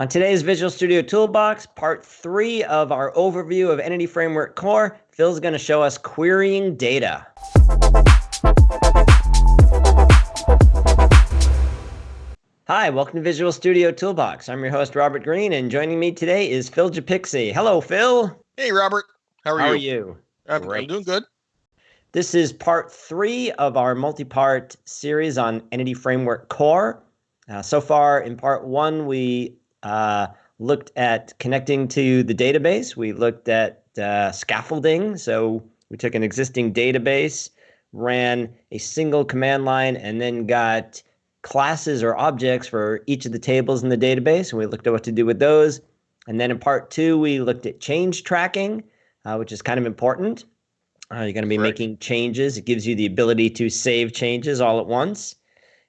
On today's Visual Studio Toolbox, part three of our overview of Entity Framework Core, Phil's going to show us querying data. Hi, welcome to Visual Studio Toolbox. I'm your host, Robert Green, and joining me today is Phil Japikse. Hello, Phil. Hey, Robert. How are How you? are you? I'm, I'm doing good. This is part three of our multi-part series on Entity Framework Core. Uh, so far, in part one, we uh, looked at connecting to the database. We looked at uh, scaffolding. So we took an existing database, ran a single command line, and then got classes or objects for each of the tables in the database. And we looked at what to do with those. And then in part two, we looked at change tracking, uh, which is kind of important. Uh, you're going to be Correct. making changes. It gives you the ability to save changes all at once.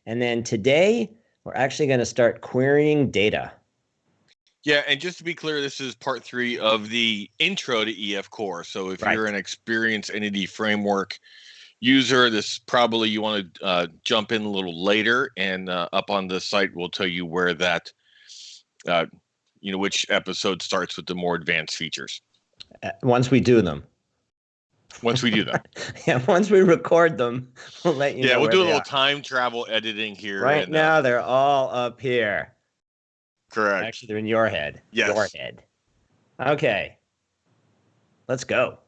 And then today, we're actually going to start querying data. Yeah, and just to be clear, this is part three of the intro to EF Core. So if Right. you're an experienced entity framework user, this probably you want to uh, jump in a little later, and uh, up on the site we'll tell you where that, uh, you know, which episode starts with the more advanced features. Uh, once we do them. Once we do that, yeah, once we record them, we'll let you know. yeah, we'll do a little are. time travel editing here. Right and, uh, now, they're all up here. Correct. Actually, they're in your head. Yes. Your head. Okay. Let's go.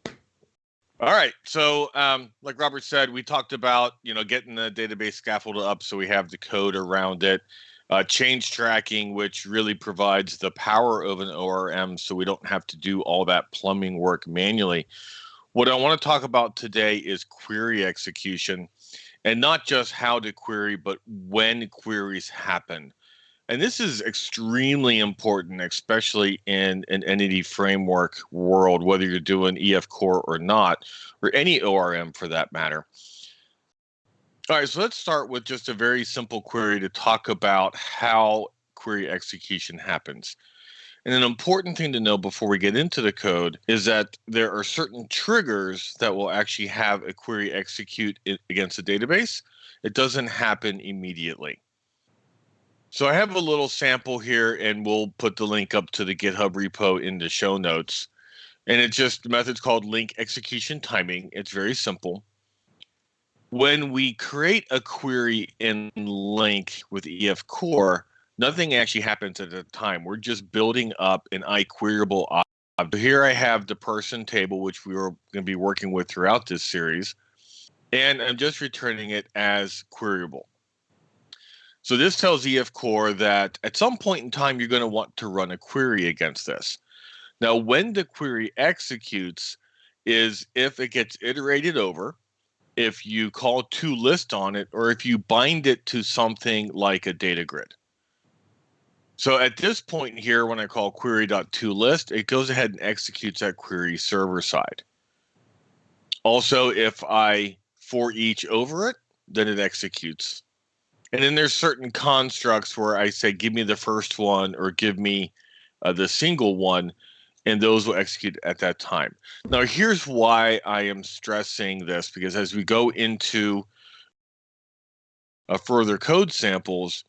All right. So, um, like Robert said, we talked about you know getting the database scaffold up so we have the code around it. Uh, change tracking, which really provides the power of an ORM, so we don't have to do all that plumbing work manually. What I want to talk about today is query execution, and not just how to query, but when queries happen. And this is extremely important, especially in an entity framework world, whether you're doing EF Core or not, or any ORM for that matter. All right, so let's start with just a very simple query to talk about how query execution happens. And an important thing to know before we get into the code is that there are certain triggers that will actually have a query execute against a database. It doesn't happen immediately. So I have a little sample here, and we'll put the LINQ up to the GitHub repo in the show notes. And it's just the method's called LINQ execution timing. It's very simple. When we create a query in link with EF Core, nothing actually happens at the time. We're just building up an iQueryable object. Here I have the person table, which we were going to be working with throughout this series. And I'm just returning it as queryable. So this tells EF Core that at some point in time, you're going to want to run a query against this. Now, when the query executes is if it gets iterated over, if you call to list on it, or if you bind it to something like a data grid. So at this point here, when I call query.toList, it goes ahead and executes that query server side. Also, if I for each over it, then it executes. And then there's certain constructs where I say, give me the first one or give me uh, the single one, and those will execute at that time. Now, here's why I am stressing this because as we go into uh, further code samples,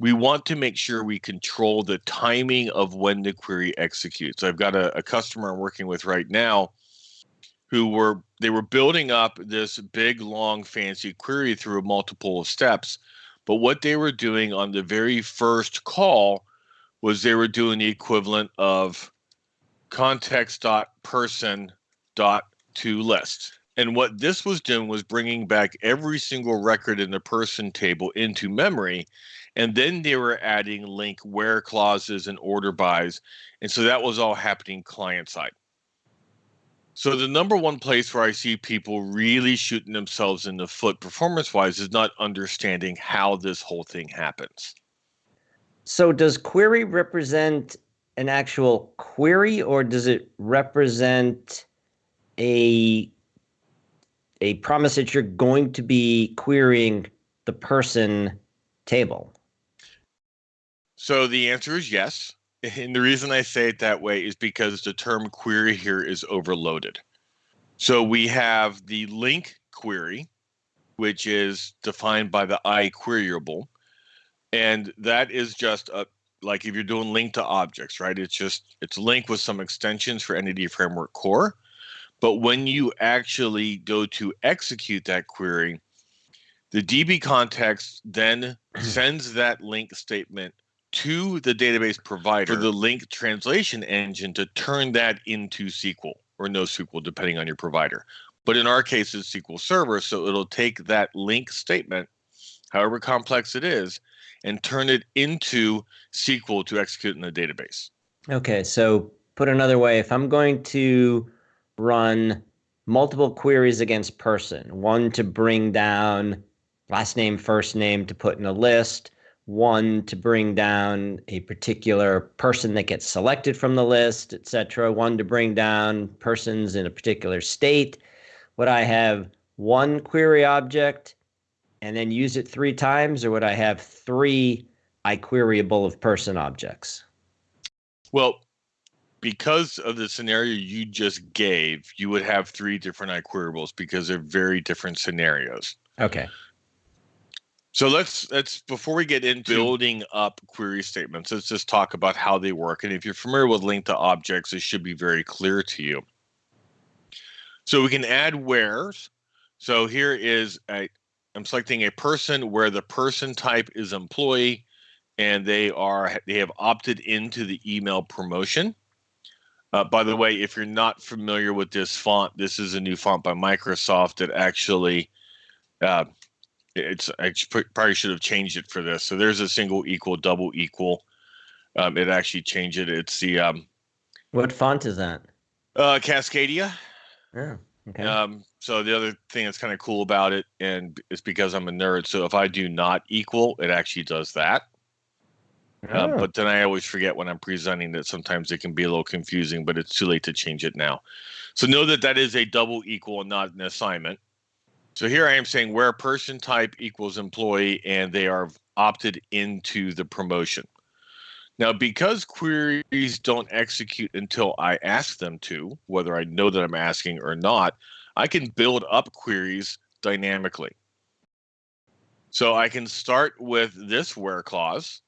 we want to make sure we control the timing of when the query executes. I've got a, a customer I'm working with right now who were they were building up this big long fancy query through multiple steps but what they were doing on the very first call was they were doing the equivalent of context.person.toList. And what this was doing was bringing back every single record in the person table into memory. And then they were adding LINQ where clauses and order bys. And so that was all happening client side. So the number one place where I see people really shooting themselves in the foot performance wise is not understanding how this whole thing happens. So does query represent an actual query or does it represent a a promise that you're going to be querying the person table? So the answer is yes. And the reason I say it that way is because the term query here is overloaded. So we have the LINQ query, which is defined by the iQueryable. And that is just a, like if you're doing LINQ to objects, right? It's just it's linked with some extensions for Entity Framework Core. But when you actually go to execute that query, the DB context then sends that LINQ statement to the database provider for the LINQ translation engine to turn that into SQL or NoSQL, depending on your provider. But in our case, it's SQL Server, so it'll take that LINQ statement, however complex it is, and turn it into SQL to execute in the database. Okay, so put another way, if I'm going to run multiple queries against person, one to bring down last name, first name to put in a list, one to bring down a particular person that gets selected from the list, etc., one to bring down persons in a particular state. Would I have one query object and then use it three times, or would I have three iQueryable of person objects? Well, because of the scenario you just gave, you would have three different iQueryables because they're very different scenarios. Okay. So let's let's before we get into building up query statements, let's just talk about how they work. And if you're familiar with LINQ to objects, it should be very clear to you. So we can add wheres. So here is a I'm selecting a person where the person type is employee and they are they have opted into the email promotion. Uh, by the way, if you're not familiar with this font, this is a new font by Microsoft that actually uh, it's I probably should have changed it for this. So there's a single equal, double equal. Um, it actually changed it. It's the um, what font is that? Uh, Cascadia. Yeah. Okay. Um, so the other thing that's kind of cool about it, and it's because I'm a nerd. So if I do not equal, it actually does that. Oh. Um, but then I always forget when I'm presenting that sometimes it can be a little confusing, but it's too late to change it now. So know that that is a double equal and not an assignment. So here I am saying where person type equals employee and they are opted into the promotion. Now, because queries don't execute until I ask them to, whether I know that I'm asking or not, I can build up queries dynamically. So I can start with this where clause,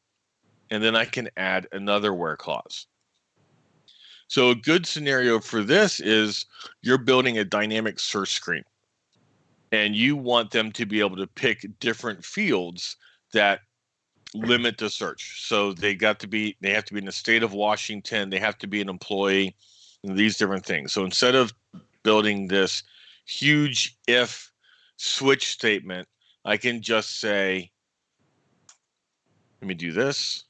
and then I can add another where clause. So a good scenario for this is you're building a dynamic search screen and you want them to be able to pick different fields that limit the search. So they got to be they have to be in the state of Washington, they have to be an employee, these different things. So instead of building this huge if switch statement, I can just say let me do this.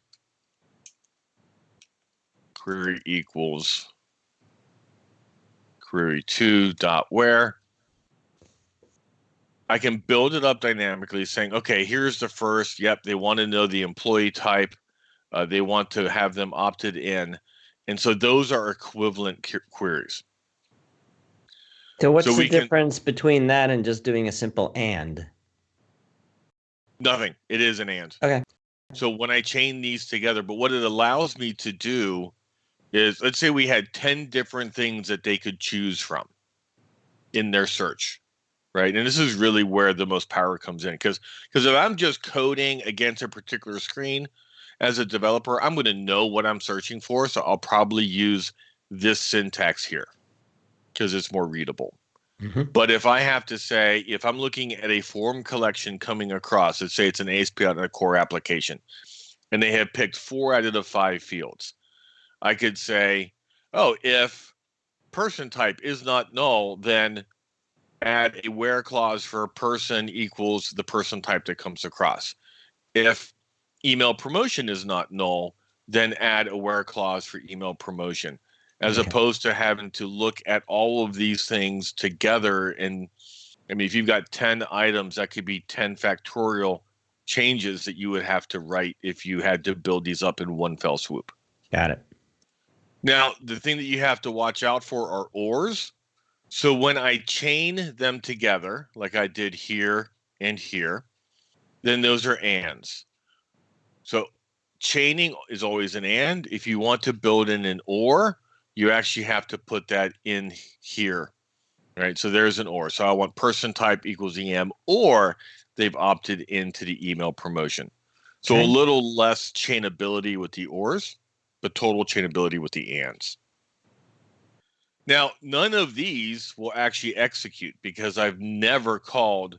Query equals query two dot where I can build it up dynamically saying, okay, here's the first. Yep, they want to know the employee type. Uh, they want to have them opted in. And so those are equivalent queries. So what's so the difference can, between that and just doing a simple and? Nothing. It is an and. Okay. So when I chain these together, but what it allows me to do is let's say we had 10 different things that they could choose from in their search right? And this is really where the most power comes in because because if I'm just coding against a particular screen as a developer, I'm going to know what I'm searching for, so I'll probably use this syntax here because it's more readable. Mm-hmm. But if I have to say, if I'm looking at a form collection coming across, let's say it's an ASP.NET Core application, and they have picked four out of the five fields, I could say, oh, if person type is not null, then add a where clause for a person equals the person type that comes across. If email promotion is not null, then add a where clause for email promotion, as okay. opposed to having to look at all of these things together. And I mean, if you've got 10 items, that could be 10 factorial changes that you would have to write if you had to build these up in one fell swoop. Got it. Now, the thing that you have to watch out for are ORs so when I chain them together, like I did here and here, then those are ands. So chaining is always an and. If you want to build in an or, you actually have to put that in here. Right. So there's an or. So I want person type equals EM or they've opted into the email promotion. So Okay. a little less chainability with the ors, but total chainability with the ands. Now, none of these will actually execute because I've never called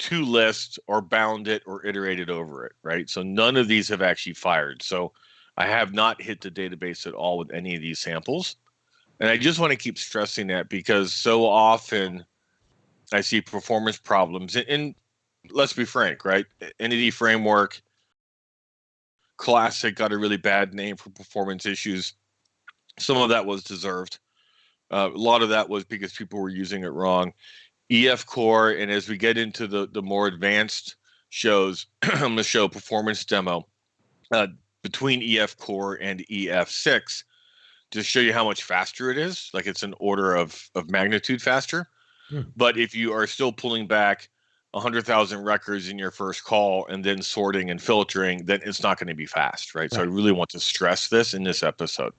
to list or bound it or iterated over it, right? So none of these have actually fired. So I have not hit the database at all with any of these samples. And I just want to keep stressing that because so often I see performance problems. And, and let's be frank, right? Entity framework classic got a really bad name for performance issues. Some of that was deserved. Uh, a lot of that was because people were using it wrong. EF Core, and as we get into the the more advanced shows, I'm going to show performance demo uh, between EF Core and EF6 to show you how much faster it is. Like it's an order of of magnitude faster. Hmm. But if you are still pulling back 100,000 records in your first call and then sorting and filtering, then it's not going to be fast, right? So I really want to stress this in this episode.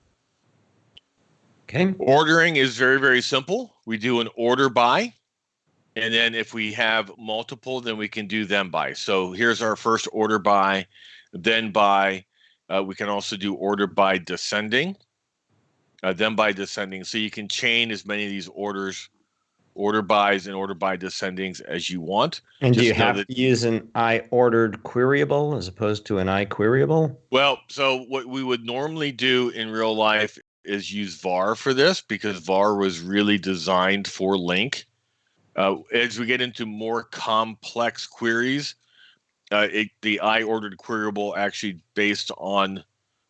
Okay. Ordering is very, very simple. We do an order by, and then if we have multiple, then we can do them by. So here's our first order by, then by. Uh, we can also do order by descending, uh, then by descending. So you can chain as many of these orders, order bys and order by descendings as you want. And do you have that- to use an I ordered queryable as opposed to an I queryable? Well, so what we would normally do in real life is use var for this because var was really designed for LINQ. Uh, as we get into more complex queries, uh, it, the I ordered queryable actually based on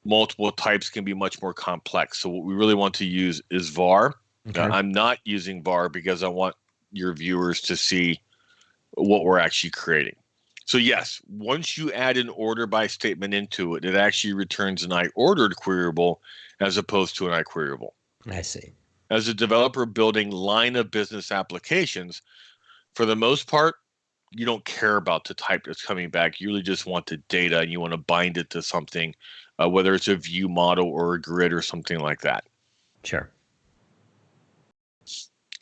multiple types can be much more complex. So what we really want to use is var. Okay. Uh, I'm not using var because I want your viewers to see what we're actually creating. So yes, once you add an order by statement into it, it actually returns an I ordered queryable as opposed to an I queryable. I see. As a developer building line of business applications, for the most part, you don't care about the type that's coming back. You really just want the data and you want to bind it to something, uh, whether it's a view model or a grid or something like that. Sure.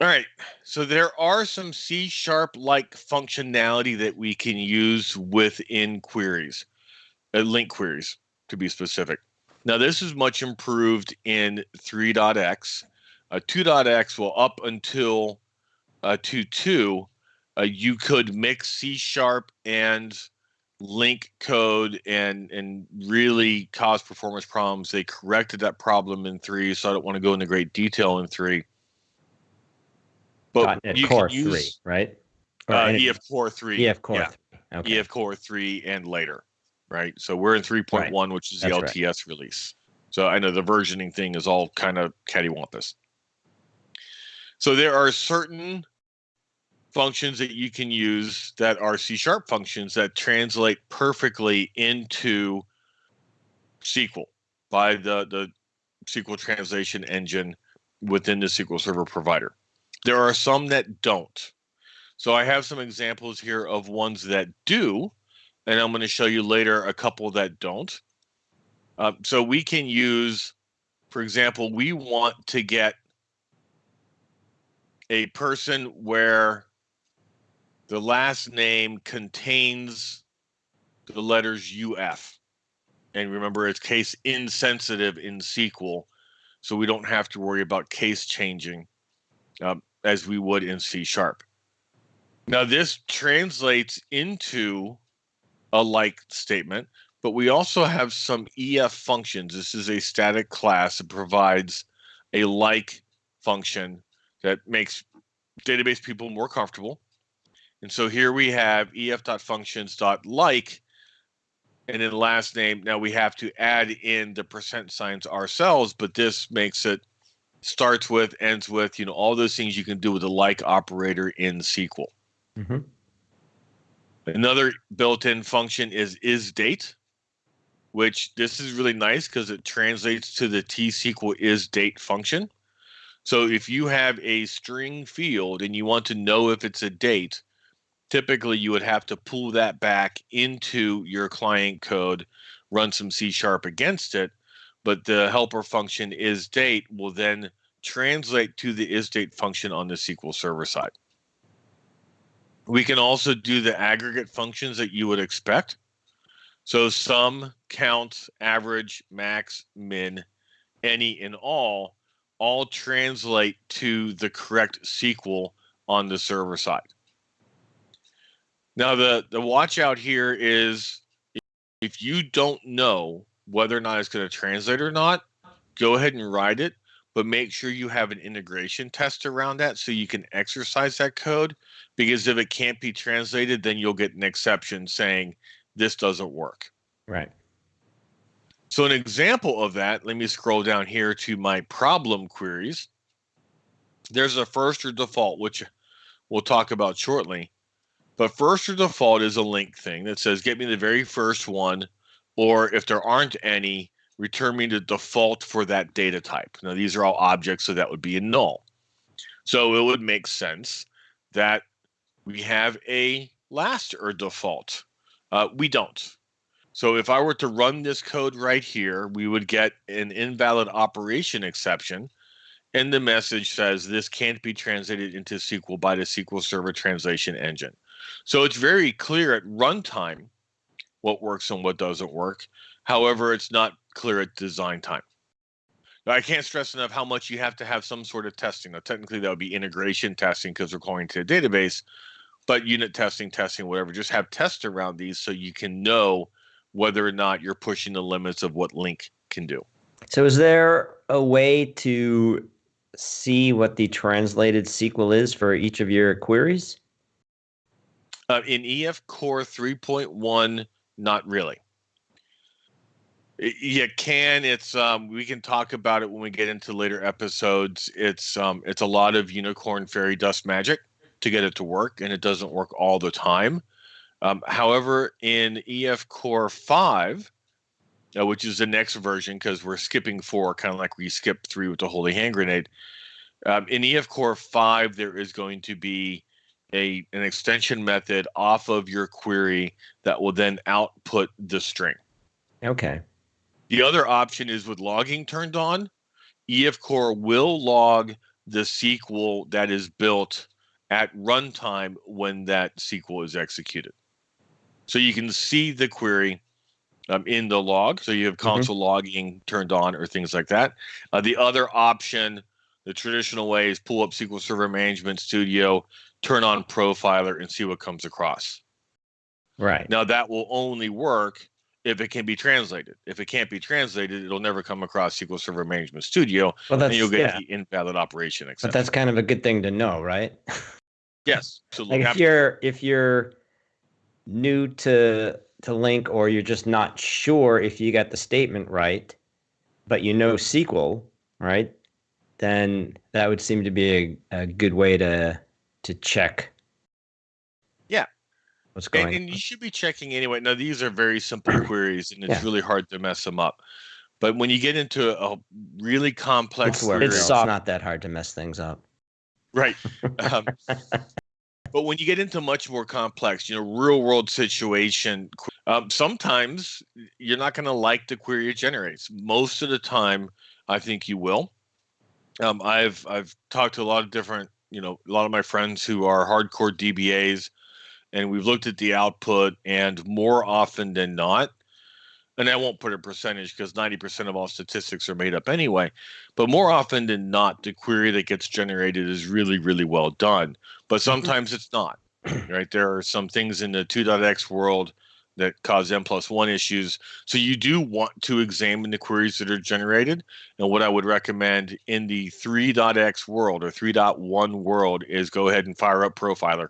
All right. So there are some C sharp like functionality that we can use within queries, uh, LINQ queries to be specific. Now, this is much improved in 3.x. Uh, 2.x will up until uh, 2.2, uh, you could mix C sharp and LINQ code and and really cause performance problems. They corrected that problem in 3, so I don't want to go into great detail in 3 but .NET you Core use 3, right? Or uh, EF Core 3. EF Core yeah, 3. Okay. EF Core 3 and later, right? So we're in 3.1, which is the That's right. LTS release. So I know the versioning thing is all kind of cattywampus. So there are certain functions that you can use that are C sharp functions that translate perfectly into SQL by the, the SQL translation engine within the SQL Server provider. There are some that don't. So I have some examples here of ones that do, and I'm going to show you later a couple that don't. Uh, so we can use, for example, we want to get a person where the last name contains the letters UF. And remember, it's case insensitive in SQL, so we don't have to worry about case changing um, as we would in C sharp. Now, this translates into a like statement, but we also have some EF functions. This is a static class that provides a like function that makes database people more comfortable. And so here we have ef.functions.like, and then last name. Now we have to add in the percent signs ourselves, but this makes it starts with, ends with, you know, all those things you can do with a like operator in SQL. Mhm. Another built-in function is is date, which this is really nice because it translates to the T-SQL is date function. So if you have a string field and you want to know if it's a date, typically you would have to pull that back into your client code, run some C sharp against it, but the helper function is date will then translate to the isDate function on the SQL Server side. We can also do the aggregate functions that you would expect. So sum, count, average, max, min, any, and all all translate to the correct SQL on the server side. Now the the watch out here is if you don't know whether or not it's going to translate or not, go ahead and write it, but make sure you have an integration test around that so you can exercise that code because if it can't be translated, then you'll get an exception saying this doesn't work. Right. So an example of that, let me scroll down here to my problem queries. There's a first or default, which we'll talk about shortly. But first or default is a LINQ thing that says, get me the very first one, or if there aren't any, return me the default for that data type. Now, these are all objects, so that would be a null. So it would make sense that we have a last or default. Uh, we don't. So if I were to run this code right here, we would get an invalid operation exception. And the message says this can't be translated into SQL by the SQL Server translation engine. So it's very clear at runtime what works and what doesn't work. However, it's not clear at design time. I can't stress enough how much you have to have some sort of testing. Now, technically, that would be integration testing because we're calling to a database, but unit testing, testing, whatever. Just have tests around these so you can know whether or not you're pushing the limits of what LINQ can do. So, is there a way to see what the translated SQL is for each of your queries? Uh, in EF Core 3.1, not really. You can. It's um, we can talk about it when we get into later episodes. It's um, it's a lot of unicorn fairy dust magic to get it to work, and it doesn't work all the time. Um, however, in EF Core 5, uh, which is the next version, because we're skipping four, kind of like we skipped three with the Holy Hand Grenade. Um, in EF Core 5, there is going to be a an extension method off of your query that will then output the string. Okay. The other option is with logging turned on, EF Core will log the SQL that is built at runtime when that SQL is executed. So you can see the query um, in the log. So you have mm-hmm. console mm-hmm. logging turned on or things like that. Uh, the other option, the traditional way, is pull up SQL Server Management Studio, turn on Profiler, and see what comes across. Right. Now that will only work if it can be translated. If it can't be translated, it'll never come across SQL Server Management Studio, well, and you'll get yeah. the invalid operation. Exception. But that's kind of a good thing to know, right? yes. So like if you're if you're new to to LINQ or you're just not sure if you got the statement right, but you know SQL, right? Then that would seem to be a, a good way to to check. Yeah. What's going and, and you should be checking anyway. Now these are very simple queries and it's yeah. really hard to mess them up. But when you get into a really complex it's, it's soft, not that hard to mess things up. Right. Um, but when you get into much more complex, you know, real world situation, um, sometimes you're not going to like the query it generates. Most of the time, I think you will. Um, I've I've talked to a lot of different, you know, a lot of my friends who are hardcore DBAs, and we've looked at the output, and more often than not, and I won't put a percentage because 90% of all statistics are made up anyway. But more often than not, the query that gets generated is really, really well done. But mm-hmm. sometimes it's not, right? There are some things in the 2.x world that cause n plus one issues. So you do want to examine the queries that are generated. And what I would recommend in the 3.x world or 3.1 world is go ahead and fire up Profiler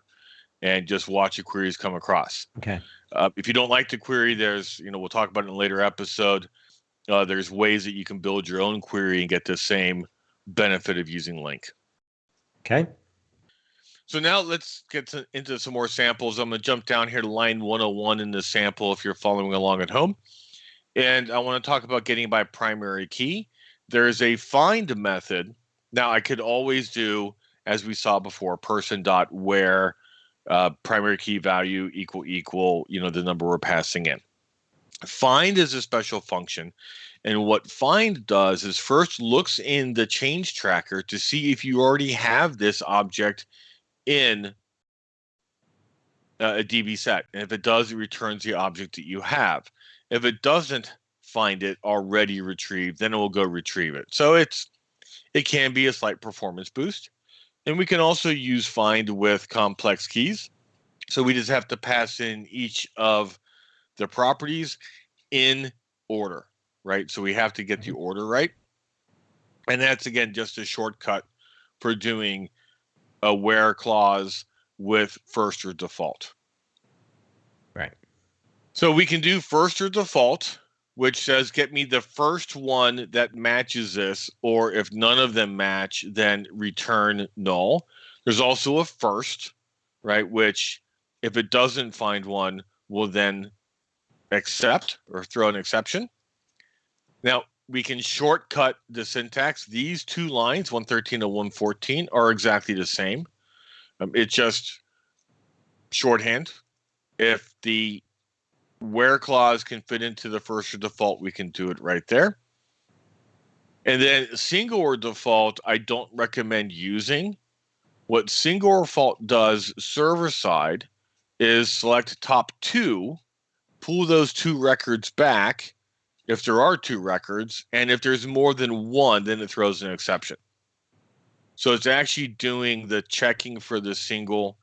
and just watch the queries come across. Okay. Uh, if you don't like the query, there's, you know, we'll talk about it in a later episode. Uh, there's ways that you can build your own query and get the same benefit of using LINQ. Okay. So now let's get to, into some more samples. I'm going to jump down here to line 101 in the sample if you're following along at home. And I want to talk about getting by primary key. There's a find method. Now I could always do, as we saw before, person dot where uh, primary key value equal equal, you know, the number we're passing in. Find is a special function. And what find does is first looks in the change tracker to see if you already have this object in uh, a DB set. And if it does, it returns the object that you have. If it doesn't find it already retrieved, then it will go retrieve it. So it's it can be a slight performance boost. And we can also use find with complex keys. So we just have to pass in each of the properties in order, right? So we have to get the mm-hmm. order right. And that's again just a shortcut for doing a where clause with first or default. Right. So we can do first or default, which says get me the first one that matches this, or if none of them match, then return null. There's also a first, right? Which if it doesn't find one, will then accept or throw an exception. Now, we can shortcut the syntax. These two lines, 113 and 114, are exactly the same. Um, it's just shorthand. If the where clause can fit into the first or default, we can do it right there. And then single or default, I don't recommend using. What single or default does server side is select top two, pull those two records back, if there are two records, and if there's more than one, then it throws an exception. So it's actually doing the checking for the single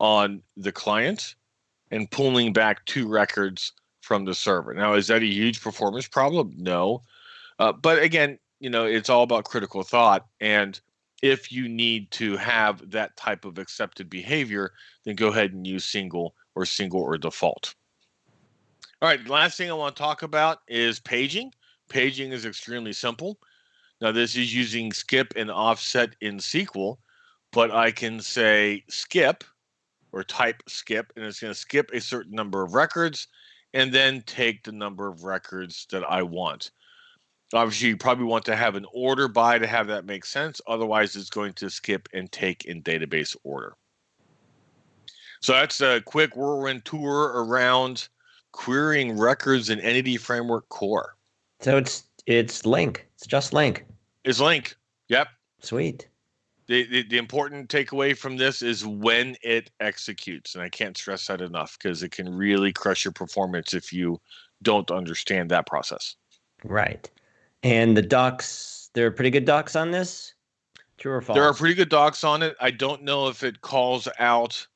on the client and pulling back two records from the server. Now, is that a huge performance problem? No. Uh, but again, you know, it's all about critical thought. And if you need to have that type of accepted behavior, then go ahead and use single or single or default. All right, last thing I want to talk about is paging. Paging is extremely simple. Now, this is using skip and offset in SQL, but I can say skip or type skip, and it's going to skip a certain number of records and then take the number of records that I want. Obviously, you probably want to have an order by to have that make sense. Otherwise, it's going to skip and take in database order. So that's a quick whirlwind tour around querying records in Entity Framework Core. So it's it's LINQ. It's just LINQ. It's LINQ. Yep. Sweet. The, the, the important takeaway from this is when it executes, and I can't stress that enough because it can really crush your performance if you don't understand that process. Right. And the docs, there are pretty good docs on this. True or false? There are pretty good docs on it. I don't know if it calls out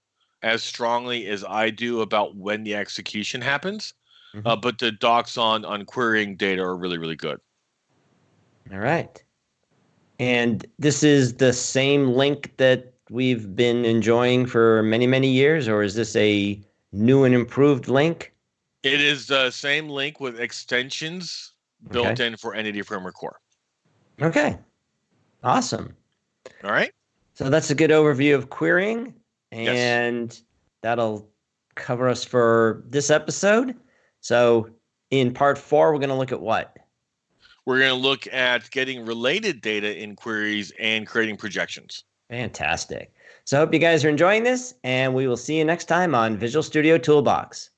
as strongly as I do about when the execution happens. Mm-hmm. Uh, but the docs on on querying data are really really good. All right, and this is the same LINQ that we've been enjoying for many many years, or is this a new and improved LINQ? It is the same LINQ with extensions built okay. in for Entity Framework Core. Okay, awesome. All right. So that's a good overview of querying. And yes. that'll cover us for this episode. So, in part four, we're going to look at what? We're going to look at getting related data in queries and creating projections. Fantastic. So, I hope you guys are enjoying this, and we will see you next time on Visual Studio Toolbox.